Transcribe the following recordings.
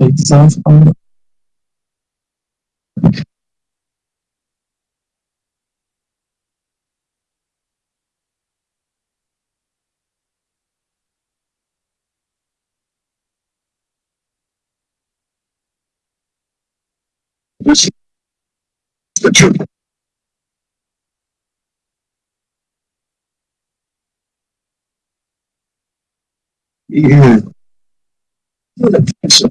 It sounds fun. This is the truth. Yeah. It's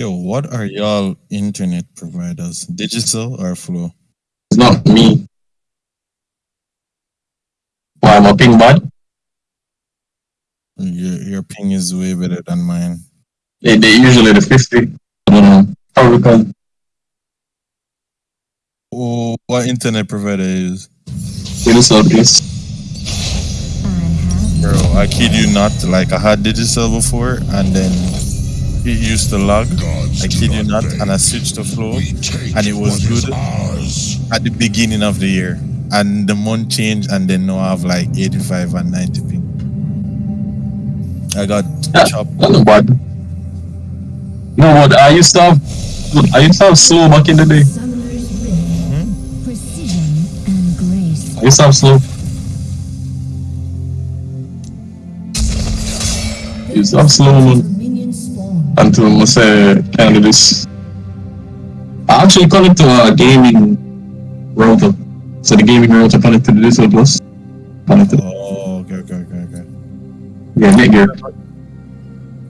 Yo, what are y'all internet providers? Digicel or Flow? It's not me. Why am I ping bad? Uh, your your ping is way better than mine. They, they usually the 50. I don't know. Probably because Oh, what internet provider is? it is obvious. Bro, I kid you not. Like I had Digicel before, and then it used to lag. I kid you not, and I switched the Flow, and it was good at the beginning of the year, and the month changed, and then now I have like 85 and 90 ping. I got Yeah, chopped. That's not bad. You know what? I used to have, I used to have slow back in the day. Summoner's Rift. Precision and grace. I used to have slow. I used to have slow man, Minion spawn. Until I say kind of this. I actually connect to a gaming router. So the gaming router connected to this one plus. Connected. Oh, okay, okay, okay, okay. Yeah, Netgear.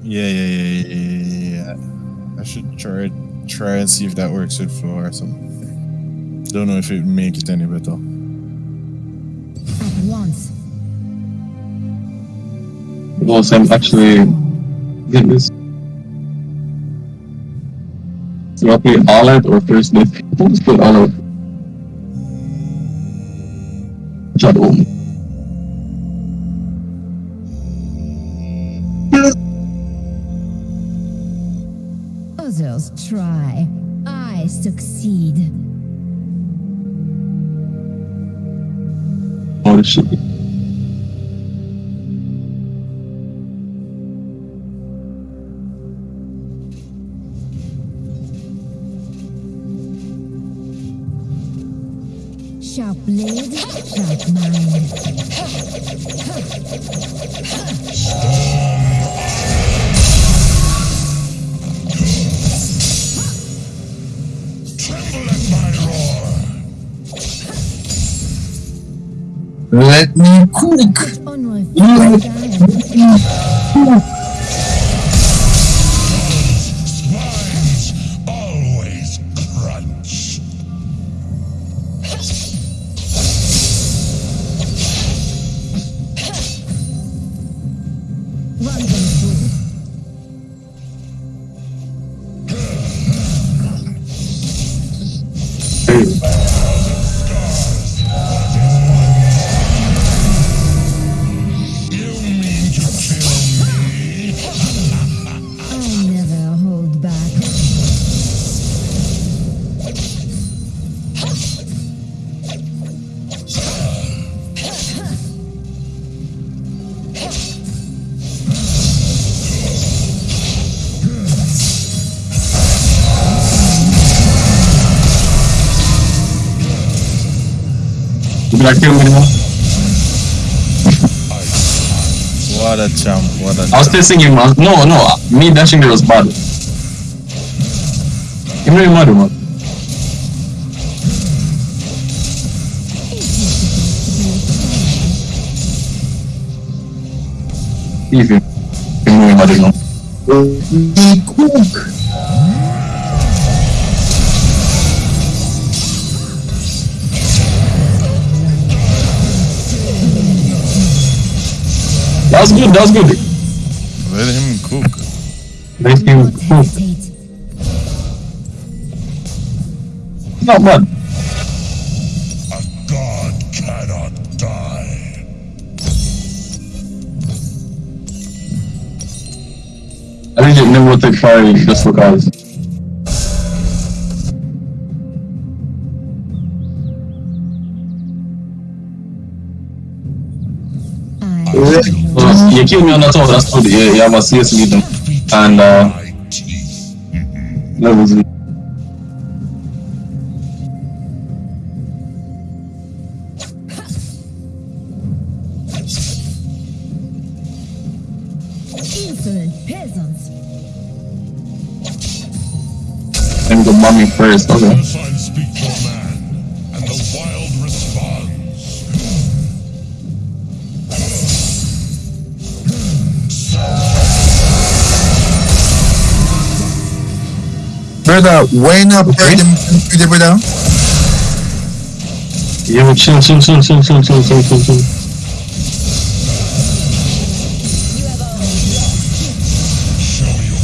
Yeah, yeah, yeah, yeah, yeah, yeah, yeah. I should try try and see if that works with Flow or something. Don't know if it make it any better. At once. Because I'm actually get this. So I play all out or first. I'll just play all. Shadow. Others try. I succeed. Oh, shit. Let me cook. You be like, kill me? What a champ! What a I was still him man. No, no. Me dashing there was bad. You know, mad, man. Even. You know, mad, no. Cook. That was good, that was good. Let him cook. Let him cook. hesitate. Not bad. A god cannot die. I think it never take fire just because. I You kill me on the top, that's good. Yeah, you have a CS lead And uh, My teeth. levels. Peasants. Let me go bomb me first. Okay. Brother, why not burn them to the brother? Yo, chill, chill, chill, chill, chill, chill, chill, chill, chill.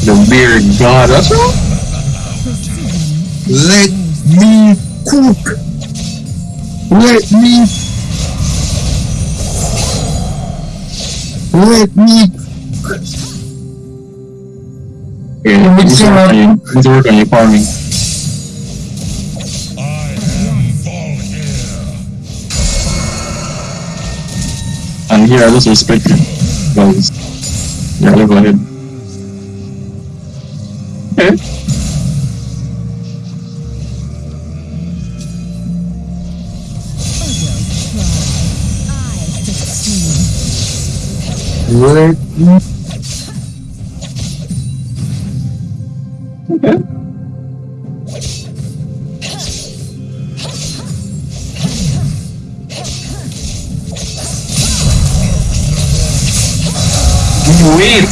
The beard god, that's right. Let me cook. Let me. Let me. Yeah, who's working, who's working on your farming? And here I just respect you guys. Yeah, I'll go ahead. Hmm? Okay. Right. Okay. Wait.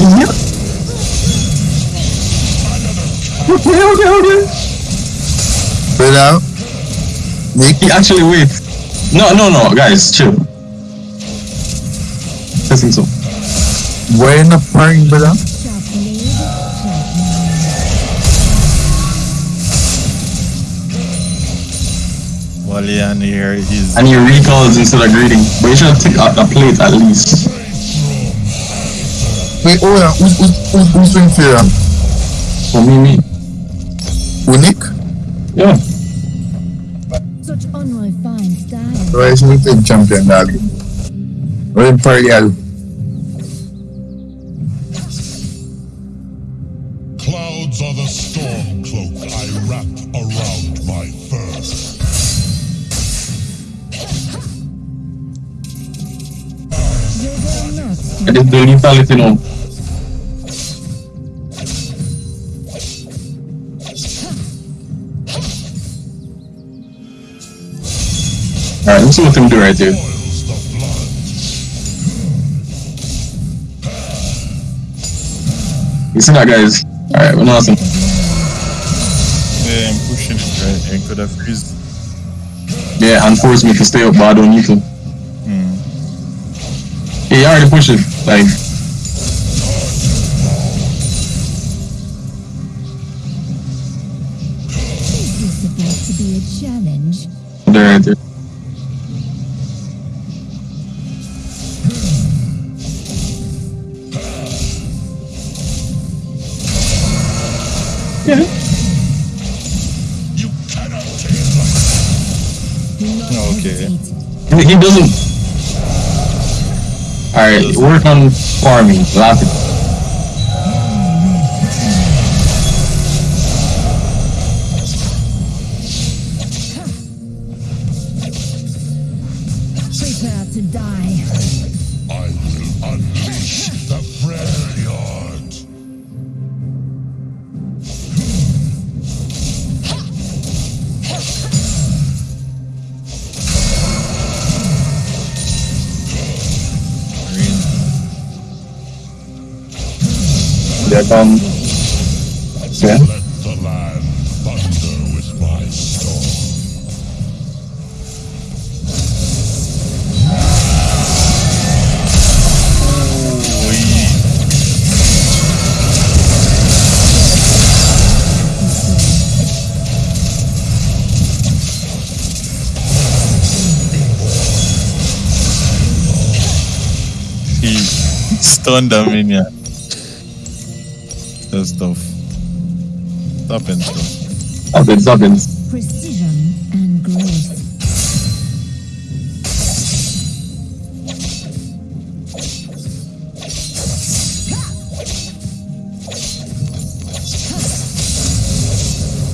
Yep. Okay, okay, okay. Brother. Nick. He actually wait. No, no, no, guys, chill. Testing so. in not burn, brother? While Leon here, he's And he recalls instead of greeting. But you should take a, a plate at least. Wait, oh yeah, who's, who's, who's, who's doing fair? For me, me. Who, Nick? Yeah. Such unrefined style. Right, so we take champion, dog. We're in Imperial. Just do lethality. Alright, let's see what them do right here. Boils the blood. You see that, guys? Alright, we're awesome. yeah, I'm pushing it right and could have freeze. Yeah, and force me to stay up, but I don't need to. Hmm. Yeah, you already push it. Like, a challenge? there, right there. Yeah. You cannot tame them. Do not Okay. hesitate. He he doesn't. Alright, work on farming. Laugh Here comes Finn. He stunned a minion does stuff. Stoppins, though. Stoppins, stoppins. Precision and grace.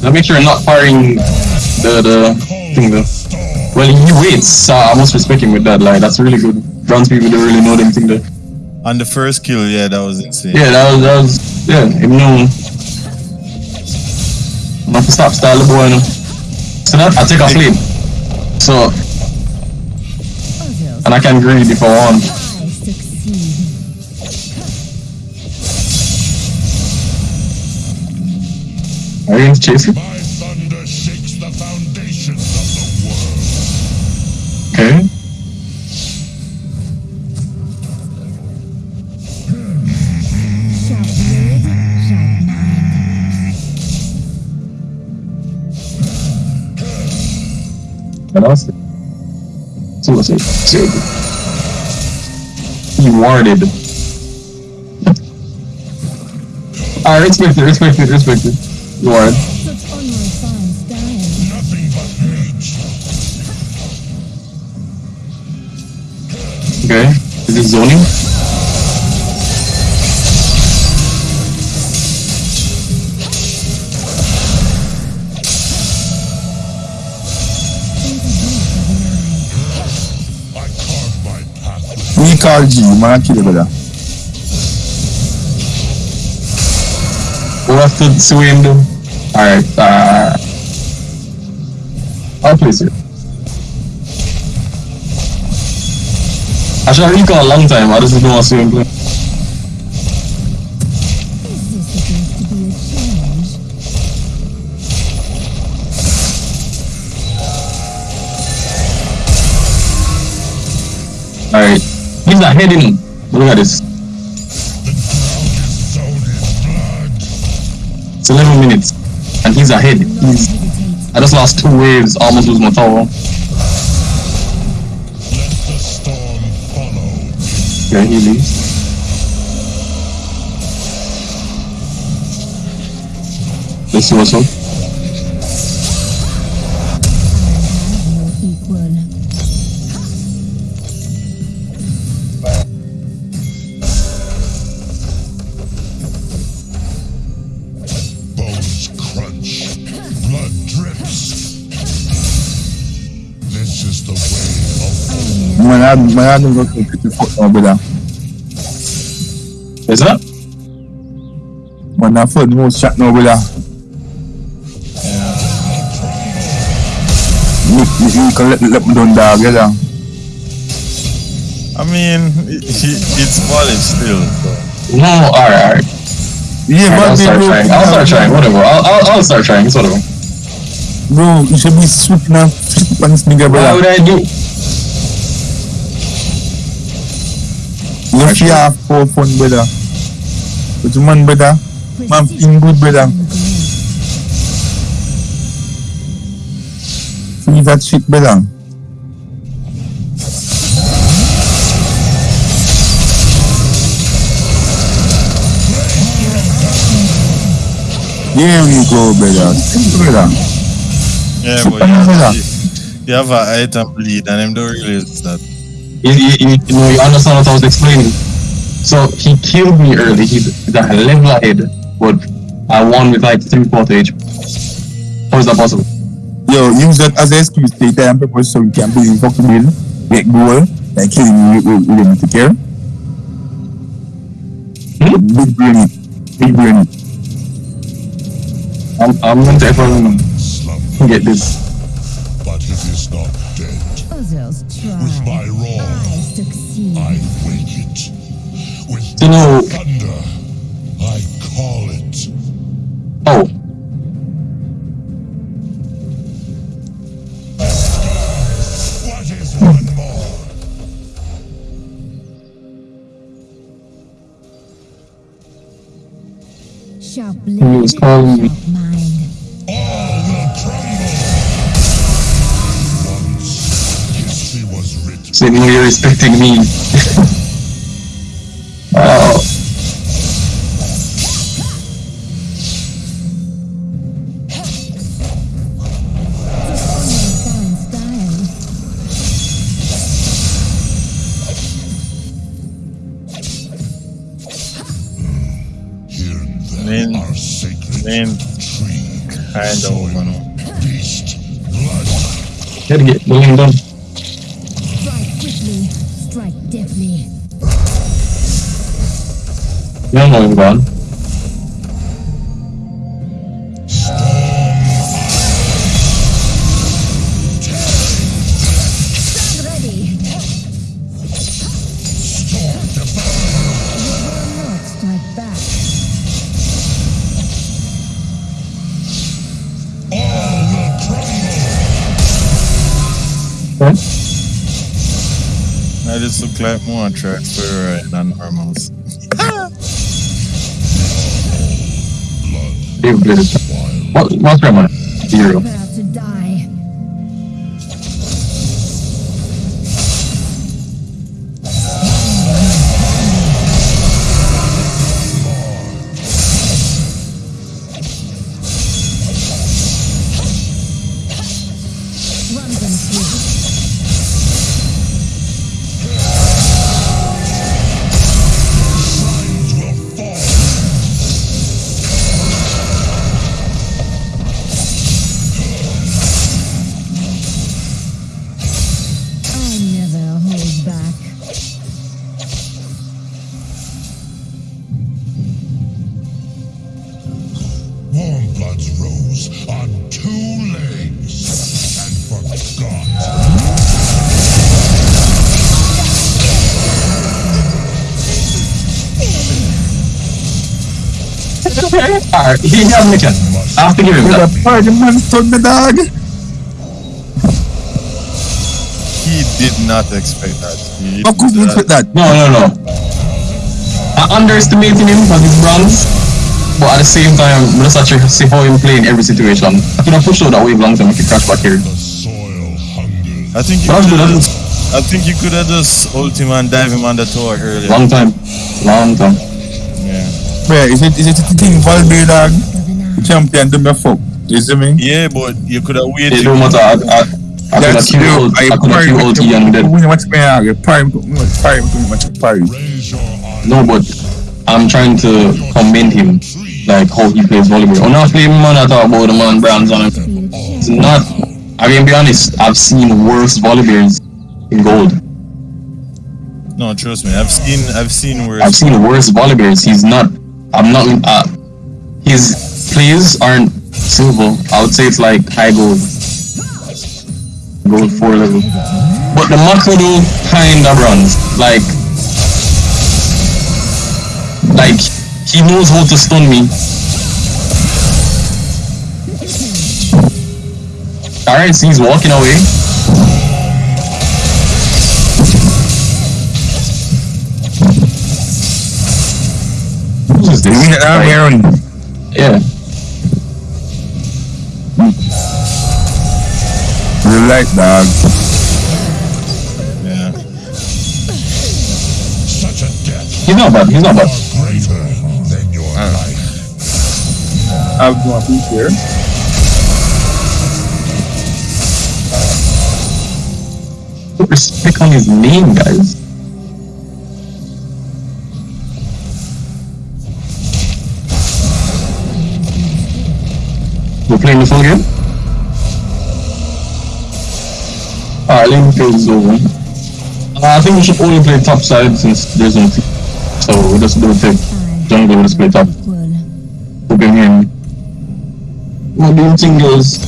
Now make sure you're not firing the, the thing though. Well, he waits, I must respect him with that, like, that's really good. Browns people don't really know them thing there. On the first kill, yeah, that was insane. Yeah, that was that was yeah. Him know. I'm have to stop style the boy. You. So that I take a lead. So and I can greed if I want. I succeed. Are you going to chase him? My So let's see. So he warded. Alright, respect it, respect it, respect it. You. Okay. Is it zoning? With We call G, man, kill it, brother. We'll have to see him do. Alright, uh. I'll place it. Actually, I recall a long time. I just don't want to see him Not heading. Look at this. It's 11 minutes. And he's ahead. He's. I just lost two waves. Almost lose my tower. Okay, he leaves. Let's see what's up. an nou yon kompite fok nan beda. E sa? Man nan fok nou chak nan beda. You can let, let me down dog, yeah? I mean, it, it's valid still. So. No, alright, alright. Yeah, all right, but I'll start bro, trying. I'll start trying, whatever. I'll, I'll, I'll start trying, it's whatever. Bro, you should be swooping and flipping this nigga, brother. Why would I do? If you have four phone, brother. But man, brother, man, in good, brother. Free that shit, brother. Here we go, brother. Simple, brother. Yeah, Super, brother. You have an item bleed and them don't realize that. You, you, you, you know, you understand what I was explaining. So he killed me early. He's he's a level ahead, but I won with like three quarter HP. How is that possible? Yo, use that as an excuse to take time purpose so we can build fucking bill, get goal, and killing you with, with them to care. Hmm? Big brain. Big brain. I'm, I'm going to everyone slumber, get this. but it is not dead. Others With my You know, thunder, I call it. oh, What is one more? Sharp He blade, was calling me. All will crumble. Once history was written. so you know you're respecting me. Over now. Beast. Blood. Gotta get the lane done. Strike quickly, strike deftly. You don't know him gone. More tracks for than normals. Dave. What, what's Rema? Zero. Alright, he has me chance. I have to give him With that. a party man stood the dog. He did not expect that. He, How could you expect that? No, no, no. I underestimating him because he's bronze, but at the same time, I'm just actually see how him play in every situation. I could have pushed out that wave long time, I could crash back here. The soil. I think you could that's have good, I think you could have just ult him and dive him on the tower earlier. Long time. Long time. Yeah. Where is it? Is it the thing Valverde dog? For the night. Champion do me fuck. You see me? Yeah, but you could have It waited. don't matter. I, I, I could have That's Q true. I could have parry Q with ult the- and dead. When you watch me, I parry, parry, much parry. Raise your eyes. No, but I'm trying to commend him, like how he plays Volibear. I'm not playing man, I talk about the man brands on him. It's not. I mean, be honest. I've seen worse Volibears in gold. No, trust me. I've seen I've seen where I've seen worse Volibears. He's not. I'm not. Uh, his plays aren't silver. I would say it's like high gold, gold four level. But the macro do kind of runs like, like he knows how to stun me. Alright, so he's walking away. Who is You this? win it now, Aaron. Yeah. You like dog. yeah. Such a death He's not bad. He's not bad. greater than your uh. life. I've got a here. Put respect on his name, guys. We're playing the full game? Alright, let me kill Zone. Uh, I think we should only play top side since there's no team. So we'll just do the jungle, let's play top. Equal. Hope you hear me. What do you think, girls?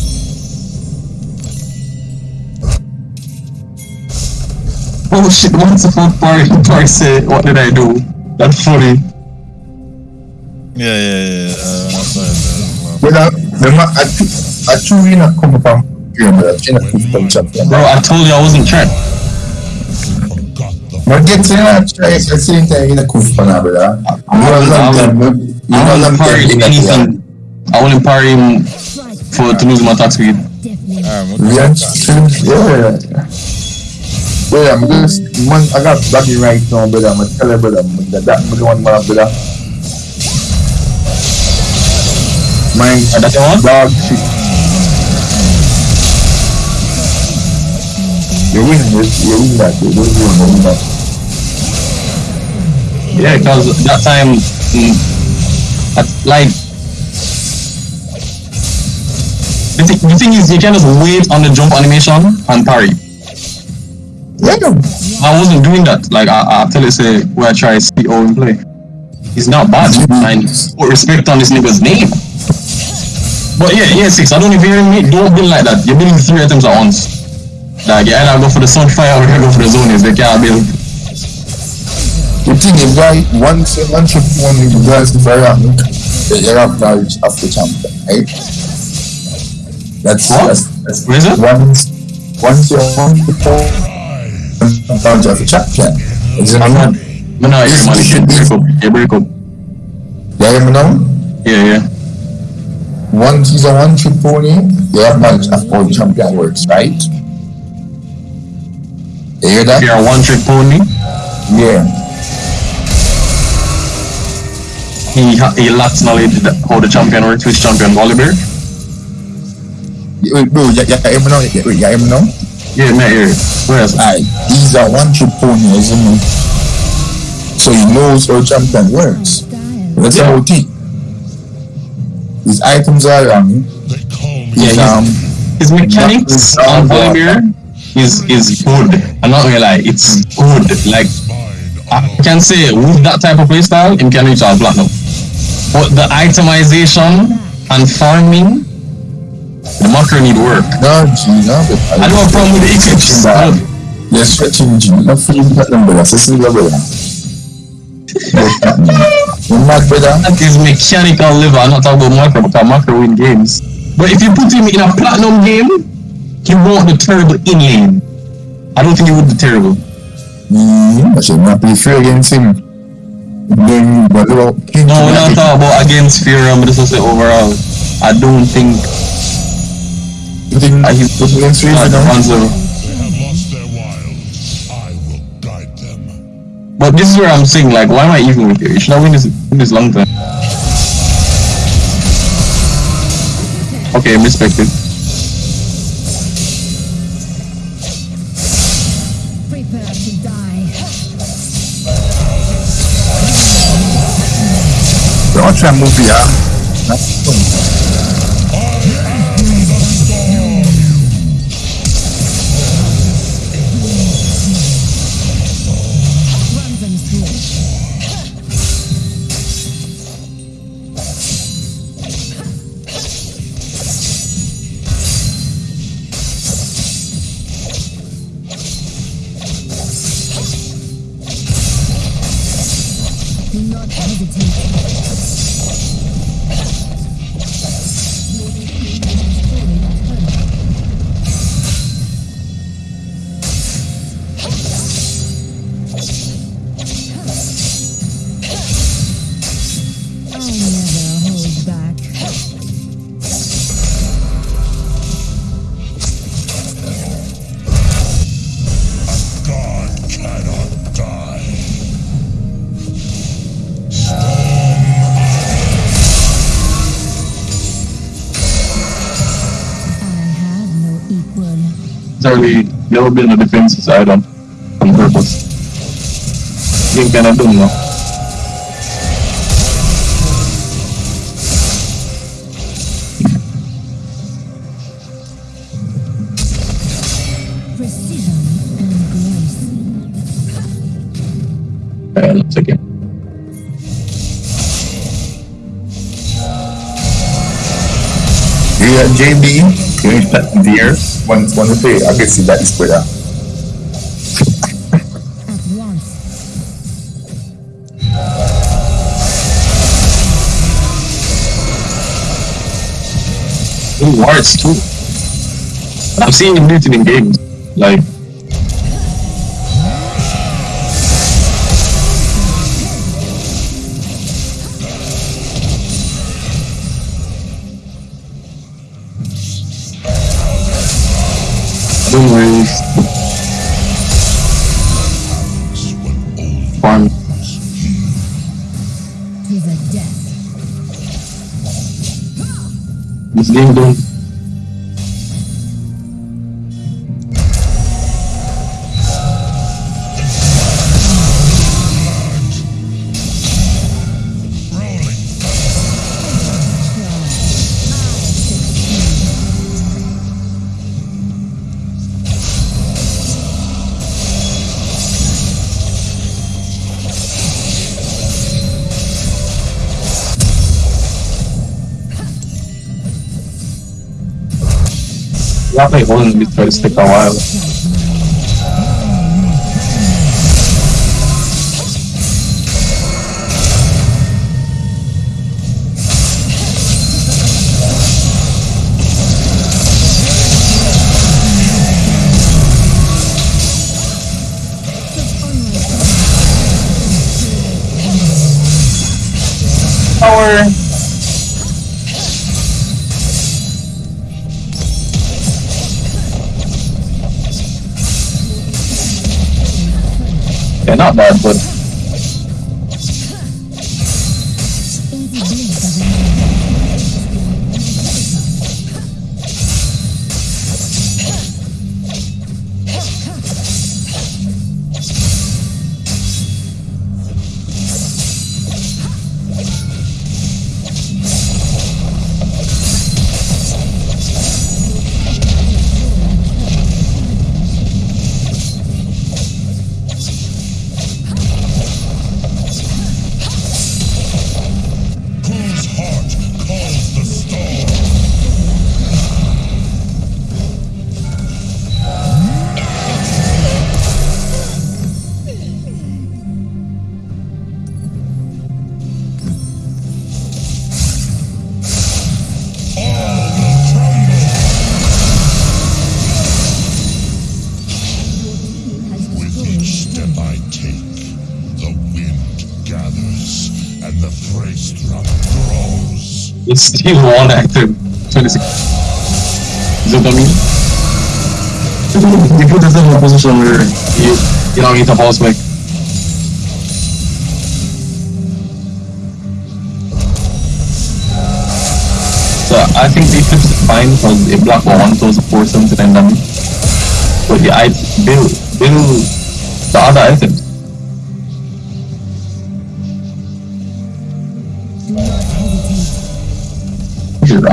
Oh shit, what's the fuck party? Party say, what did I do? That's funny. Yeah, yeah, yeah. Uh, that's what I said. But uh, the ma- I, I truly not come from game, but I'm not from champion. Bro, I told you I wasn't trying. Forgot the But get to that try at the same time in a cool for now, brother. You know, I long will- time, you I wouldn't in anything. I wouldn't parry him for to lose my attack speed. deftly. Alright, We are still, yeah. Yeah, I'm just, man, I got baggy right now, brother. I'm tell you, brother, I'm- that, that, the one, brother. Mine, Ah, that's the one? dog shit. You win this, you win that, you don't win, you win that. Yeah, because that time, mm, at, like, The, thi- the thing is, you can just wait on the jump animation and parry. Yeah, I wasn't doing that. Like I, I tell you, say where I try to see how him play. He's not bad. And put respect on this nigga's name. But yeah, yeah, six. I don't even hear me. Don't build like that. You're building three items at once. Like you either go for the sunfire or you go for the Zhonya's. They can't build. the thing is, right, once you once you one with the for rank, you have of the champion, right? That's What? that's, that's What is it? once once you want to go knowledge of the champion. Is it not? No, no, yeah, man. You break up. You break up. You hear me now? Yeah, yeah. Once he's a one trick pony, you have of how the champion works, right? You hear that? If you're a one trick pony, Yeah. he ha- he lacks knowledge how the champion works, which champion Volibear. Wait, bro, you hear me now? You, wait, hear me now? Yeah, man, here. Whereas Aye, he's a one trick pony, isn't he? So he knows how champion works. That's Yeah. about it. His items are um, call me his, Yeah, um, his mechanics on Volibear is is good. I'm not gonna lie, it's good. Like. I can say with that type of playstyle, him can reach all platinum. But the itemization and farming, the macro need work. no, G, no, I don't have a problem with the don't- You're stretching G, not you, not number, that's a single brother. You're mad, brother. That is mechanical level. I'm not talking about macro because macro win games. But if you put him in a platinum game, he won't be terrible in lane. I don't think he would be terrible. Mm, I should not be free against him. Then, about King? No, we're not talking about against Fury, but this is overall. I don't think You think he's he's against Fury not now? But this is where I'm saying, like, why am I even with you? You should not win this, win this long time. Okay, respect it. Prepare to die. Don't try and. That's. Never been a defensive side on, on purpose. You kind of don't know. Precision and grace. Let's again. Yeah, JB, you need that deer. One, one to play. I guess that is better. Ooh, wards too. I'm seeing him muted in games. Like, This game don't. I play holding this try to stick a while. Power. Not bad, but and the praise drum grows. it's still one active. 26. Is that what I mean? You put yourself in a position where you, you don't need to pause back. So I think the flips are fine because a black one throws a force something and then but the I build build the other items.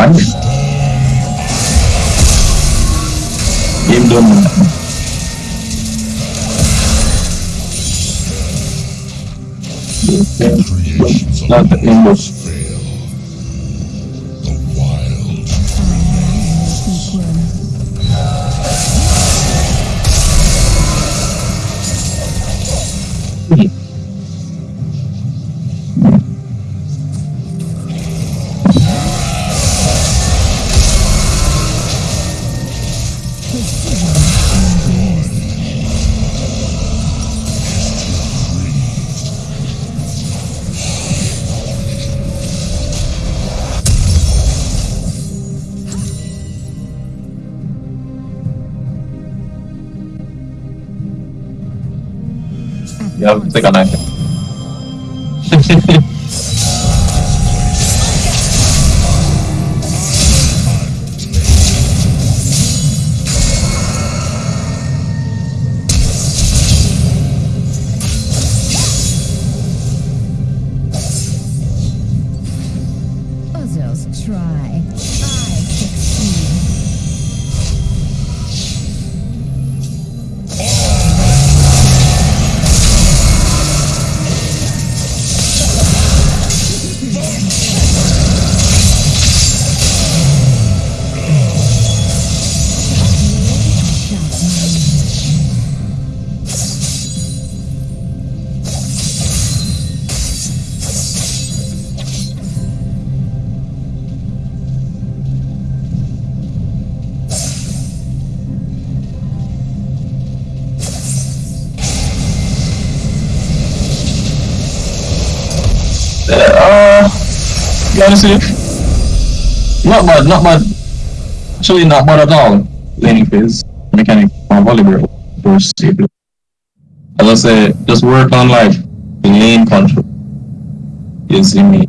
Right. Game done. Creations Not the end of be honest with you, not bad, not bad. Actually, not bad at all. Laning phase, mechanic, or Volibear, or safely. As I say, just work on like lane control. You see me?